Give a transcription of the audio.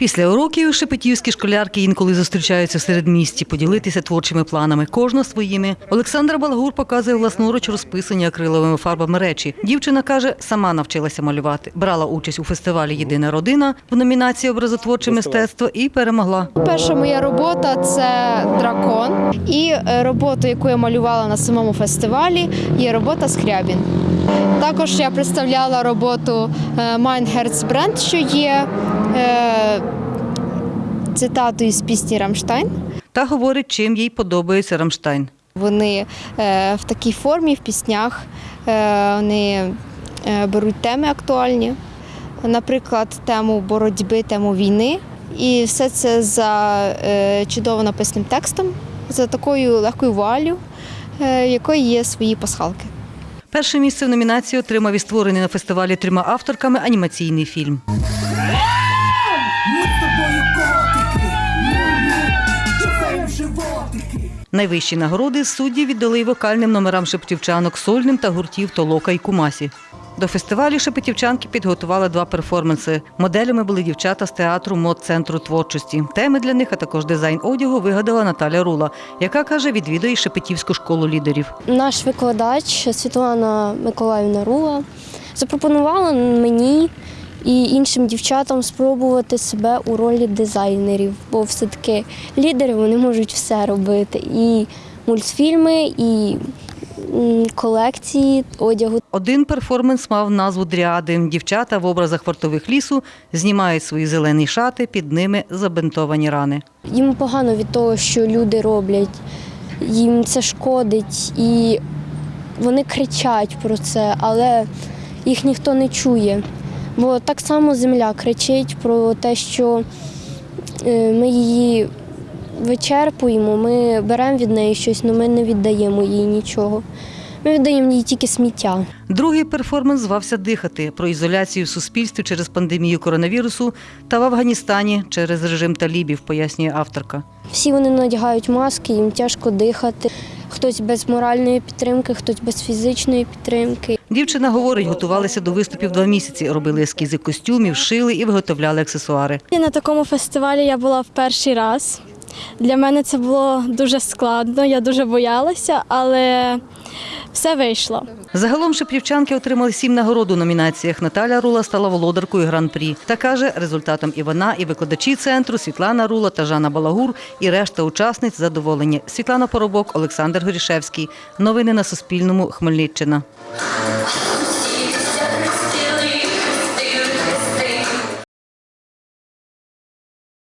Після уроків шепетівські школярки інколи зустрічаються в середмісті, поділитися творчими планами, кожна своїми. Олександра Балагур показує власноруч розписані акриловими фарбами речі. Дівчина каже, сама навчилася малювати, брала участь у фестивалі Єдина родина в номінації образотворче мистецтво і перемогла. Перша моя робота це дракон. І е, роботу, яку я малювала на самому фестивалі, є робота Скрябін. Також я представляла роботу е, Mein що є е, цитатою з пісні Рамштайн. Та говорить, чим їй подобається Рамштайн. Вони е, в такій формі в піснях е, вони беруть теми актуальні, наприклад, тему боротьби, тему війни. І все це за чудово написаним текстом, за такою легкою вуалью, е, в якої є свої пасхалки. Перше місце в номінації отримав і створений на фестивалі трьома авторками анімаційний фільм. Найвищі нагороди судді віддали вокальним номерам шептівчанок сольним та гуртів Толока і Кумасі. До фестивалю шепетівчанки підготували два перформанси. Моделями були дівчата з театру мод центру творчості. Теми для них, а також дизайн одягу вигадала Наталя Рула, яка каже, відвідує Шепетівську школу лідерів. Наш викладач Світлана Миколаївна Рула запропонувала мені і іншим дівчатам спробувати себе у ролі дизайнерів, бо все-таки лідери вони можуть все робити. І мультфільми, і колекції одягу. Один перформанс мав назву Дріади. Дівчата в образах вартових лісу знімають свої зелені шати, під ними забинтовані рани. Їм погано від того, що люди роблять, їм це шкодить, і вони кричать про це, але їх ніхто не чує. Бо так само земля кричить про те, що е, ми її вичерпуємо, ми беремо від неї щось, але ми не віддаємо їй нічого. Ми віддаємо їй тільки сміття. Другий перформанс звався Дихати про ізоляцію в суспільстві через пандемію коронавірусу та в Афганістані через режим талібів, пояснює авторка. Всі вони надягають маски, їм тяжко дихати. Хтось без моральної підтримки, хтось без фізичної підтримки. Дівчина говорить, готувалися до виступів два місяці, робили ескізи костюмів, шили і виготовляли аксесуари. На такому фестивалі я була в перший раз. Для мене це було дуже складно, я дуже боялася, але все вийшло. Загалом шепрівчанки отримали сім нагород у номінаціях. Наталя Рула стала володаркою гран-прі. Та каже, результатом і вона, і викладачі центру Світлана Рула та Жанна Балагур, і решта учасниць задоволені. Світлана Поробок, Олександр Горішевський. Новини на Суспільному. Хмельниччина.